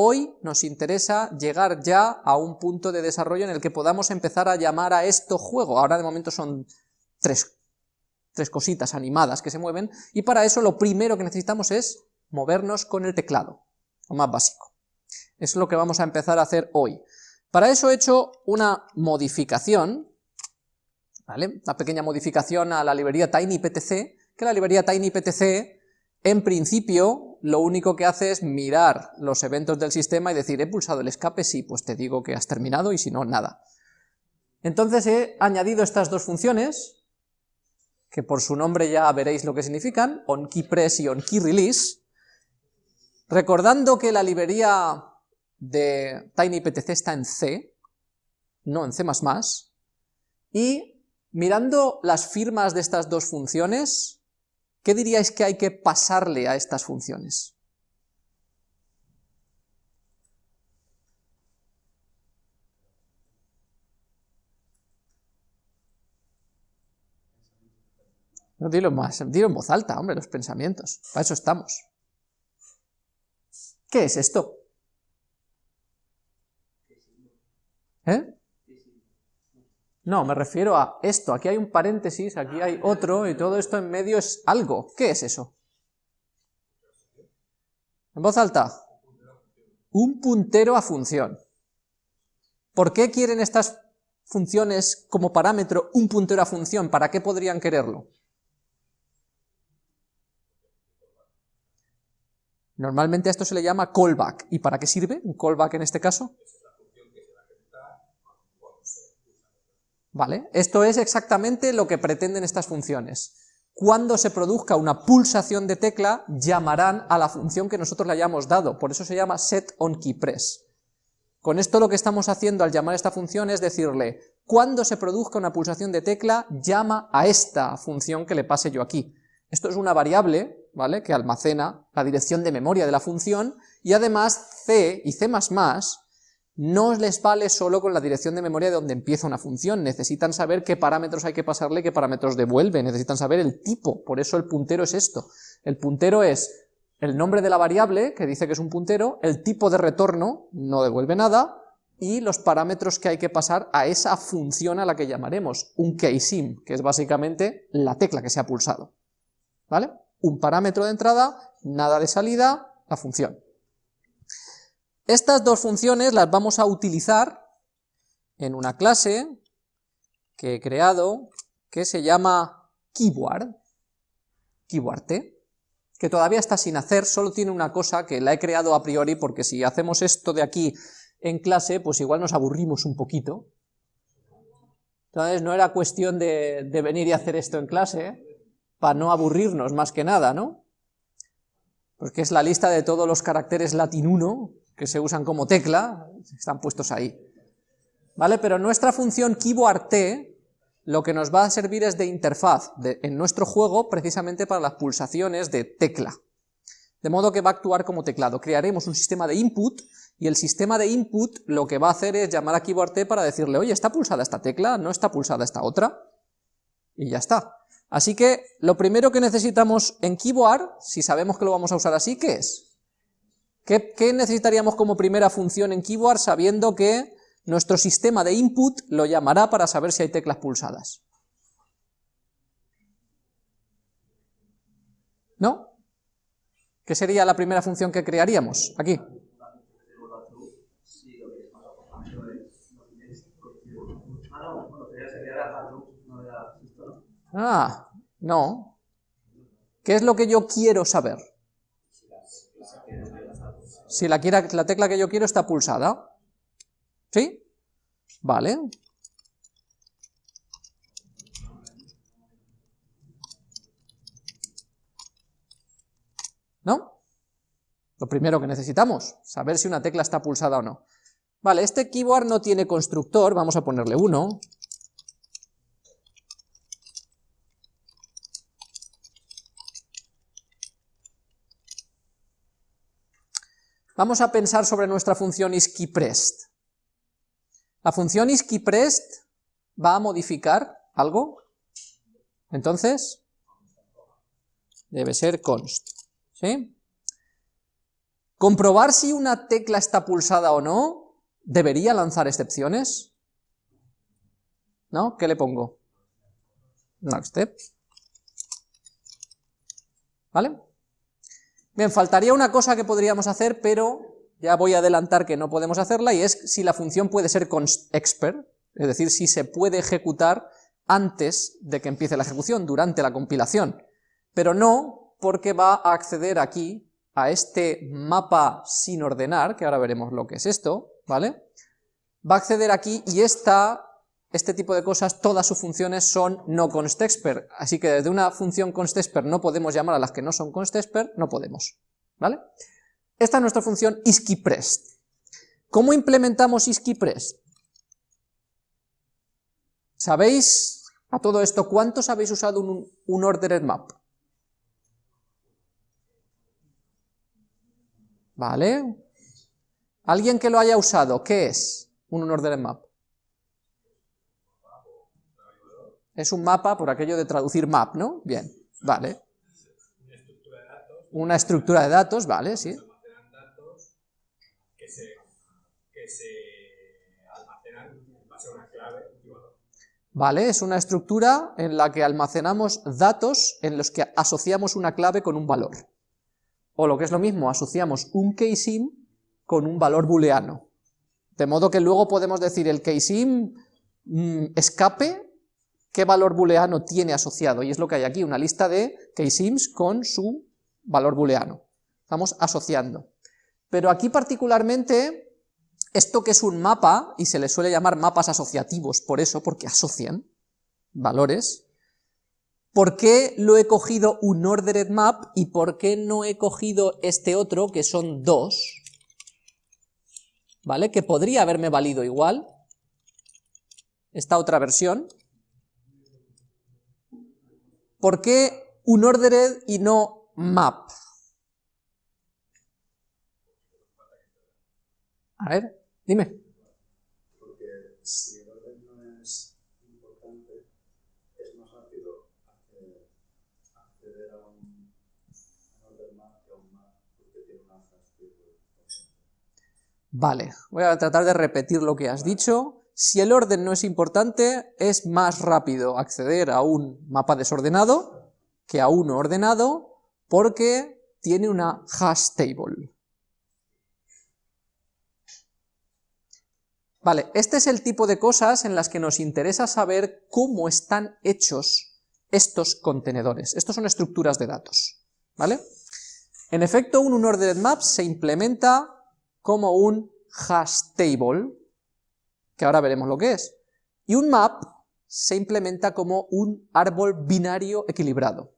hoy nos interesa llegar ya a un punto de desarrollo en el que podamos empezar a llamar a esto juego. Ahora de momento son tres, tres cositas animadas que se mueven, y para eso lo primero que necesitamos es movernos con el teclado, lo más básico. Eso es lo que vamos a empezar a hacer hoy. Para eso he hecho una modificación, ¿vale? una pequeña modificación a la librería TinyPTC, que la librería TinyPTC, en principio, lo único que hace es mirar los eventos del sistema y decir, he pulsado el escape, sí, pues te digo que has terminado, y si no, nada. Entonces he añadido estas dos funciones, que por su nombre ya veréis lo que significan, onKeyPress y onKeyRelease, recordando que la librería de TinyPTC está en C, no en C++, y mirando las firmas de estas dos funciones, ¿qué diríais que hay que pasarle a estas funciones? No, dilo más, dilo en voz alta, hombre, los pensamientos, para eso estamos. ¿Qué es esto? ¿Eh? No, me refiero a esto, aquí hay un paréntesis, aquí hay otro, y todo esto en medio es algo. ¿Qué es eso? En voz alta. Un puntero a función. ¿Por qué quieren estas funciones como parámetro un puntero a función? ¿Para qué podrían quererlo? Normalmente a esto se le llama callback. ¿Y para qué sirve un callback en este caso? Esto es exactamente lo que pretenden estas funciones. Cuando se produzca una pulsación de tecla, llamarán a la función que nosotros le hayamos dado, por eso se llama setOnKeyPress. Con esto lo que estamos haciendo al llamar a esta función es decirle, cuando se produzca una pulsación de tecla, llama a esta función que le pase yo aquí. Esto es una variable, ¿vale?, que almacena la dirección de memoria de la función, y además C y C++ no les vale solo con la dirección de memoria de donde empieza una función, necesitan saber qué parámetros hay que pasarle, qué parámetros devuelve, necesitan saber el tipo, por eso el puntero es esto. El puntero es el nombre de la variable, que dice que es un puntero, el tipo de retorno, no devuelve nada, y los parámetros que hay que pasar a esa función a la que llamaremos, un keysim, que es básicamente la tecla que se ha pulsado. ¿Vale? Un parámetro de entrada, nada de salida, la función. Estas dos funciones las vamos a utilizar en una clase que he creado que se llama Keyboard, Keyboard que todavía está sin hacer, solo tiene una cosa que la he creado a priori porque si hacemos esto de aquí en clase, pues igual nos aburrimos un poquito. Entonces no era cuestión de, de venir y hacer esto en clase, para no aburrirnos más que nada, ¿no? Porque es la lista de todos los caracteres latín 1 que se usan como tecla, están puestos ahí. ¿Vale? Pero nuestra función keyboard t lo que nos va a servir es de interfaz en nuestro juego precisamente para las pulsaciones de tecla. De modo que va a actuar como teclado. Crearemos un sistema de input y el sistema de input lo que va a hacer es llamar a keyboard t para decirle, oye, ¿está pulsada esta tecla? ¿No está pulsada esta otra? Y ya está. Así que lo primero que necesitamos en keyboard, si sabemos que lo vamos a usar así, ¿qué es? ¿Qué, necesitaríamos como primera función en keyboard sabiendo que nuestro sistema de input lo llamará para saber si hay teclas pulsadas? ¿No? ¿Qué sería la primera función que crearíamos? Aquí. Ah, no. ¿Qué es lo que yo quiero saber? Si la, la tecla que yo quiero está pulsada. ¿Sí? Vale. ¿No? Lo primero que necesitamos, saber si una tecla está pulsada o no. Vale, este keyboard no tiene constructor, vamos a ponerle uno. Vamos a pensar sobre nuestra función isKeyPressed. La función isKeyPressed va a modificar algo, entonces debe ser const, ¿sí? Comprobar si una tecla está pulsada o no, ¿debería lanzar excepciones? ¿No? ¿Qué le pongo? Next step. ¿Vale? Bien, faltaría una cosa que podríamos hacer, pero ya voy a adelantar que no podemos hacerla, y es si la función puede ser expert, es decir, si se puede ejecutar antes de que empiece la ejecución, durante la compilación, pero no porque va a acceder aquí a este mapa sin ordenar, que ahora veremos lo que es esto, ¿vale? Va a acceder aquí y esta, este tipo de cosas, todas sus funciones son no constexpert, así que desde una función constexpert no podemos llamar a las que no son constexpert, no podemos, ¿vale? Esta es nuestra función isKeyPressed. ¿Cómo implementamos isKeyPressed? ¿Sabéis a todo esto cuántos habéis usado un, un ordered map? ¿Vale? ¿Alguien que lo haya usado? ¿Qué es un ordered map? Es un mapa por aquello de traducir map, ¿no? Bien, vale. Una estructura de datos, vale, sí. ¿Vale? Es una estructura en la que almacenamos datos en los que asociamos una clave con un valor. O lo que es lo mismo, asociamos un keysim con un valor booleano. De modo que luego podemos decir el keysim mm, escape, qué valor booleano tiene asociado, y es lo que hay aquí, una lista de keysims con su valor booleano. Estamos asociando. Pero aquí particularmente esto que es un mapa, y se le suele llamar mapas asociativos, por eso, porque asocian valores, ¿por qué lo he cogido un ordered map y por qué no he cogido este otro, que son dos? ¿Vale? Que podría haberme valido igual, esta otra versión. ¿Por qué un ordered y no map? A ver, Dime. Porque si el orden no es importante, es más rápido acceder a un, orden map que a un map, porque tiene una Vale, voy a tratar de repetir lo que has dicho. Si el orden no es importante, es más rápido acceder a un mapa desordenado que a uno ordenado, porque tiene una hash table. Vale, este es el tipo de cosas en las que nos interesa saber cómo están hechos estos contenedores. Estos son estructuras de datos, ¿vale? En efecto, un unordered map se implementa como un hash table, que ahora veremos lo que es, y un map se implementa como un árbol binario equilibrado,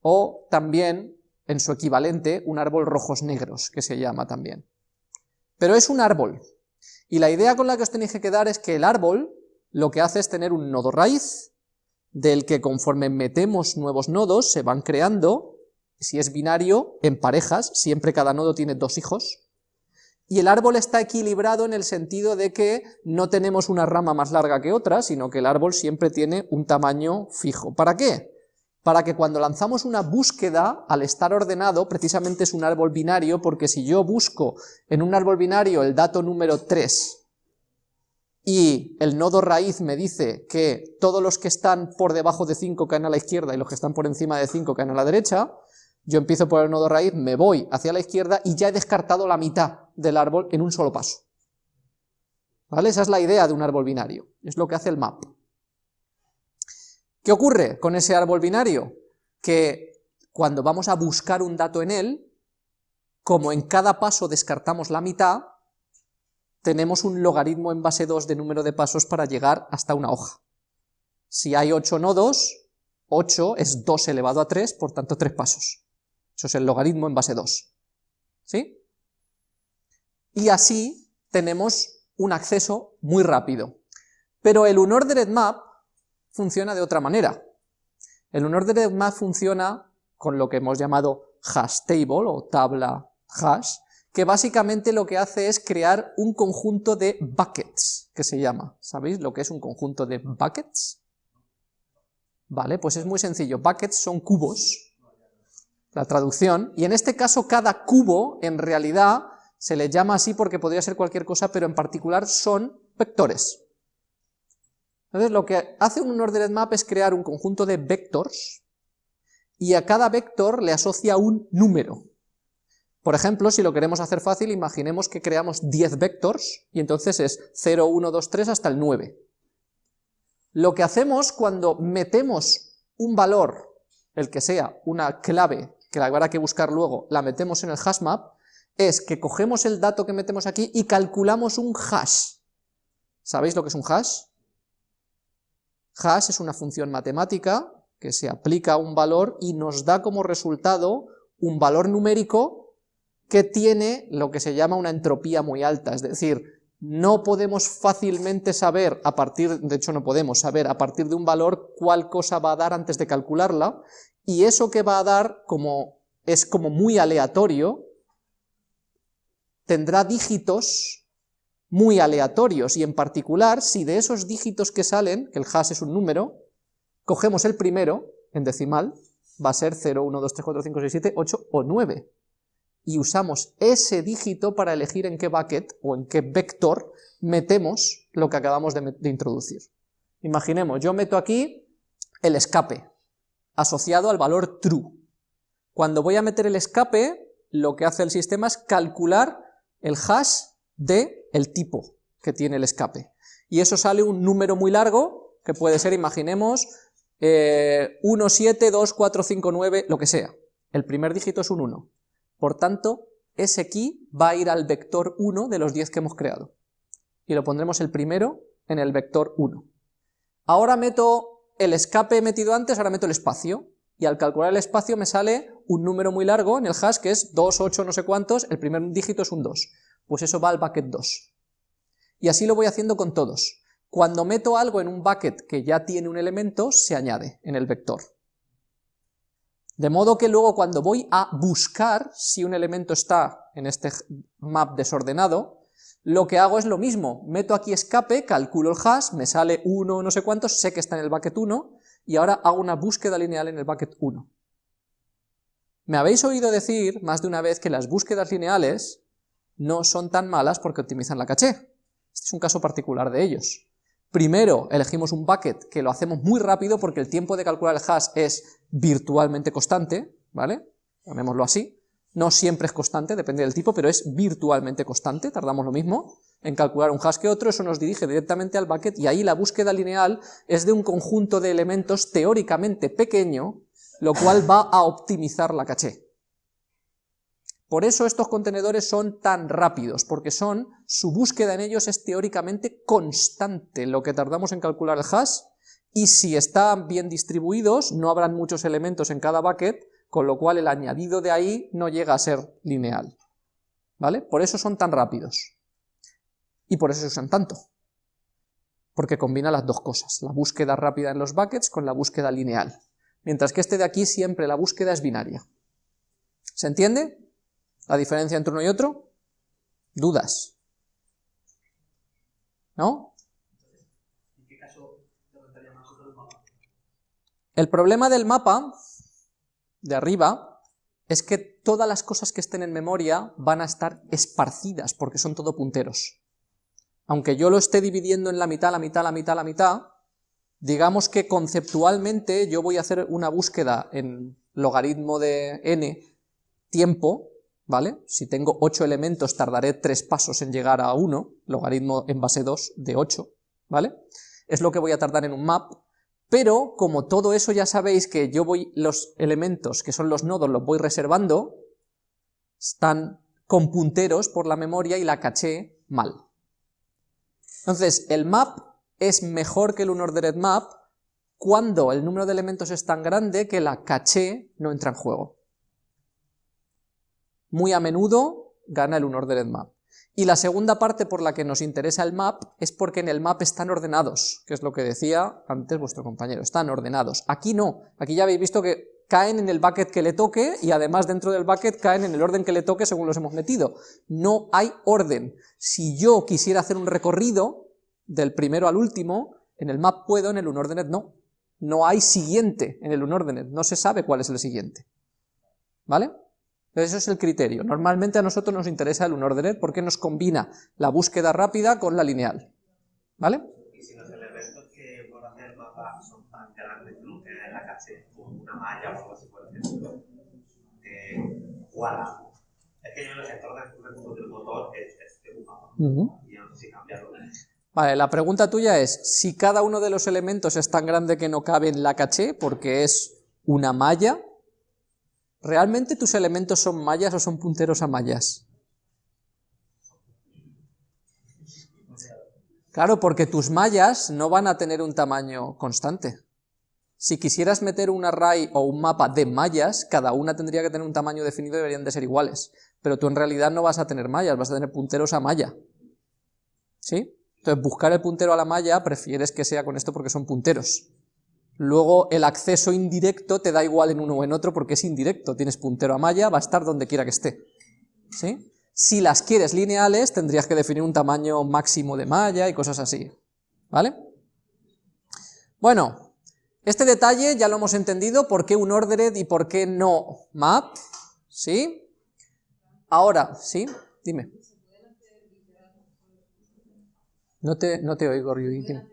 o también, en su equivalente, un árbol rojos-negros, que se llama también. Pero es un árbol, y la idea con la que os tenéis que quedar es que el árbol lo que hace es tener un nodo raíz, del que conforme metemos nuevos nodos se van creando, si es binario, en parejas, siempre cada nodo tiene dos hijos, y el árbol está equilibrado en el sentido de que no tenemos una rama más larga que otra, sino que el árbol siempre tiene un tamaño fijo. ¿Para qué? para que cuando lanzamos una búsqueda, al estar ordenado, precisamente es un árbol binario, porque si yo busco en un árbol binario el dato número 3, y el nodo raíz me dice que todos los que están por debajo de 5 caen a la izquierda y los que están por encima de 5 caen a la derecha, yo empiezo por el nodo raíz, me voy hacia la izquierda y ya he descartado la mitad del árbol en un solo paso. ¿Vale? Esa es la idea de un árbol binario, es lo que hace el map. ¿Qué ocurre con ese árbol binario? Que cuando vamos a buscar un dato en él, como en cada paso descartamos la mitad, tenemos un logaritmo en base 2 de número de pasos para llegar hasta una hoja. Si hay 8 nodos, 8 es 2 elevado a 3, por tanto 3 pasos. Eso es el logaritmo en base 2. ¿Sí? Y así tenemos un acceso muy rápido. Pero el unordered map funciona de otra manera. El unordered map funciona con lo que hemos llamado hash table o tabla hash, que básicamente lo que hace es crear un conjunto de buckets, que se llama. ¿Sabéis lo que es un conjunto de buckets? Vale, pues es muy sencillo. Buckets son cubos. la traducción, y en este caso cada cubo, en realidad, se le llama así porque podría ser cualquier cosa, pero en particular son vectores. Entonces lo que hace un ordered map es crear un conjunto de vectors, y a cada vector le asocia un número. Por ejemplo, si lo queremos hacer fácil, imaginemos que creamos 10 vectors, y entonces es 0, 1, 2, 3 hasta el 9. Lo que hacemos cuando metemos un valor, el que sea, una clave, que la habrá que buscar luego, la metemos en el hashmap, es que cogemos el dato que metemos aquí y calculamos un hash. ¿Sabéis lo que es un hash? Hash es una función matemática que se aplica a un valor y nos da como resultado un valor numérico que tiene lo que se llama una entropía muy alta, es decir, no podemos fácilmente saber a partir, de hecho no podemos saber a partir de un valor cuál cosa va a dar antes de calcularla, y eso que va a dar como es como muy aleatorio, tendrá dígitos muy aleatorios, y en particular, si de esos dígitos que salen, que el hash es un número, cogemos el primero, en decimal, va a ser 0, 1, 2, 3, 4, 5, 6, 7, 8 o 9, y usamos ese dígito para elegir en qué bucket, o en qué vector, metemos lo que acabamos de, de introducir. Imaginemos, yo meto aquí el escape, asociado al valor true. Cuando voy a meter el escape, lo que hace el sistema es calcular el hash de tipo que tiene el escape. Y eso sale un número muy largo, que puede ser, imaginemos, eh, 1, 7, 2, 4, 5, 9, lo que sea. El primer dígito es un 1. Por tanto, ese key va a ir al vector 1 de los 10 que hemos creado. Y lo pondremos el primero en el vector 1. Ahora meto el escape metido antes, ahora meto el espacio. Y al calcular el espacio me sale un número muy largo en el hash que es 2, 8, no sé cuántos, el primer dígito es un 2, pues eso va al bucket 2. Y así lo voy haciendo con todos. Cuando meto algo en un bucket que ya tiene un elemento, se añade en el vector. De modo que luego cuando voy a buscar si un elemento está en este map desordenado, lo que hago es lo mismo, meto aquí escape, calculo el hash, me sale 1 no sé cuántos, sé que está en el bucket 1, y ahora hago una búsqueda lineal en el bucket 1. Me habéis oído decir más de una vez que las búsquedas lineales no son tan malas porque optimizan la caché. Este es un caso particular de ellos. Primero elegimos un bucket que lo hacemos muy rápido porque el tiempo de calcular el hash es virtualmente constante, ¿vale? Llamémoslo así. No siempre es constante, depende del tipo, pero es virtualmente constante, tardamos lo mismo en calcular un hash que otro, eso nos dirige directamente al bucket y ahí la búsqueda lineal es de un conjunto de elementos teóricamente pequeño lo cual va a optimizar la caché. Por eso estos contenedores son tan rápidos, porque son, su búsqueda en ellos es teóricamente constante, lo que tardamos en calcular el hash, y si están bien distribuidos, no habrán muchos elementos en cada bucket, con lo cual el añadido de ahí no llega a ser lineal. ¿Vale? Por eso son tan rápidos. Y por eso se usan tanto. Porque combina las dos cosas, la búsqueda rápida en los buckets con la búsqueda lineal mientras que este de aquí siempre la búsqueda es binaria. ¿Se entiende la diferencia entre uno y otro? ¿Dudas? ¿No? ¿En qué caso mapa? El problema del mapa, de arriba, es que todas las cosas que estén en memoria van a estar esparcidas, porque son todo punteros. Aunque yo lo esté dividiendo en la mitad, la mitad, la mitad, la mitad, digamos que conceptualmente yo voy a hacer una búsqueda en logaritmo de n tiempo, ¿vale? Si tengo 8 elementos tardaré 3 pasos en llegar a 1, logaritmo en base 2 de 8, ¿vale? Es lo que voy a tardar en un map, pero como todo eso ya sabéis que yo voy, los elementos que son los nodos los voy reservando, están con punteros por la memoria y la caché mal. Entonces, el map es mejor que el unordered map cuando el número de elementos es tan grande que la caché no entra en juego. Muy a menudo gana el unordered map. Y la segunda parte por la que nos interesa el map es porque en el map están ordenados, que es lo que decía antes vuestro compañero, están ordenados. Aquí no, aquí ya habéis visto que caen en el bucket que le toque y además dentro del bucket caen en el orden que le toque según los hemos metido. No hay orden. Si yo quisiera hacer un recorrido, del primero al último, en el map puedo, en el unordered no. No hay siguiente en el unordered, no se sabe cuál es el siguiente. ¿vale? Eso es el criterio. Normalmente a nosotros nos interesa el unordered porque nos combina la búsqueda rápida con la lineal, ¿vale que por hacer mapa son tan grandes que no tienen la caché, como una malla o algo así por ejemplo, eh. Es que yo en el sector de del motor es, es de un mapa. Ujú. Y yo no sé si cambiarlo. Vale, la pregunta tuya es, si cada uno de los elementos es tan grande que no cabe en la caché, porque es una malla, ¿realmente tus elementos son mallas o son punteros a mallas? Claro, porque tus mallas no van a tener un tamaño constante. Si quisieras meter un array o un mapa de mallas, cada una tendría que tener un tamaño definido y deberían de ser iguales. Pero tú en realidad no vas a tener mallas, vas a tener punteros a malla. ¿Sí? Entonces buscar el puntero a la malla prefieres que sea con esto porque son punteros. Luego el acceso indirecto te da igual en uno o en otro porque es indirecto, tienes puntero a malla, va a estar donde quiera que esté. ¿Sí? Si las quieres lineales tendrías que definir un tamaño máximo de malla y cosas así. ¿Vale? Bueno, este detalle ya lo hemos entendido, por qué un ordered y por qué no map. ¿Sí? Ahora, ¿sí? Dime. No te, no te oigo, dime.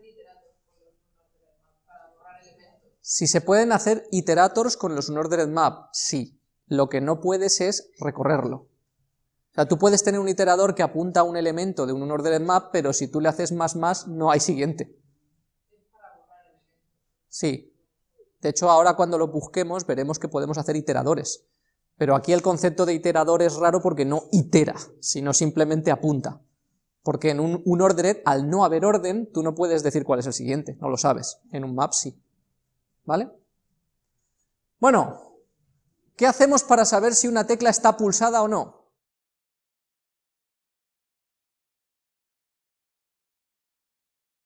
Si se pueden hacer iterators con los unordered map, sí. Lo que no puedes es recorrerlo. O sea, tú puedes tener un iterador que apunta a un elemento de un unordered map, pero si tú le haces más más, no hay siguiente. Sí. De hecho, ahora cuando lo busquemos, veremos que podemos hacer iteradores. Pero aquí el concepto de iterador es raro porque no itera, sino simplemente apunta. Porque en un, un al no haber orden, tú no puedes decir cuál es el siguiente, no lo sabes. En un map sí. ¿Vale? Bueno, ¿qué hacemos para saber si una tecla está pulsada o no?